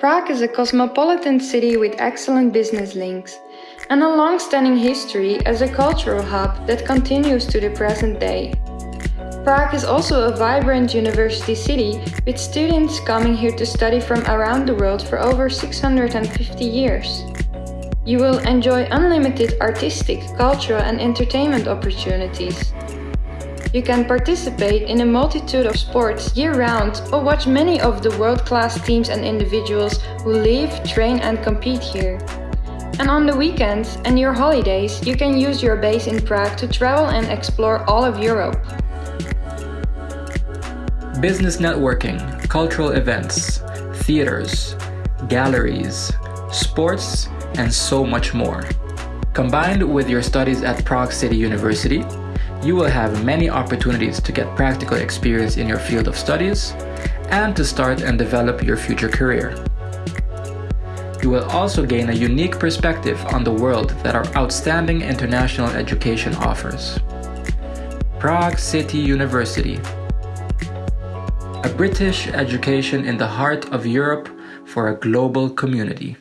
Prague is a cosmopolitan city with excellent business links and a long-standing history as a cultural hub that continues to the present day. Prague is also a vibrant university city with students coming here to study from around the world for over 650 years. You will enjoy unlimited artistic, cultural and entertainment opportunities. You can participate in a multitude of sports year-round or watch many of the world-class teams and individuals who live, train and compete here. And on the weekends and your holidays, you can use your base in Prague to travel and explore all of Europe. Business networking, cultural events, theaters, galleries, sports, and so much more. Combined with your studies at Prague City University, you will have many opportunities to get practical experience in your field of studies and to start and develop your future career. You will also gain a unique perspective on the world that our outstanding international education offers. Prague City University a British education in the heart of Europe for a global community.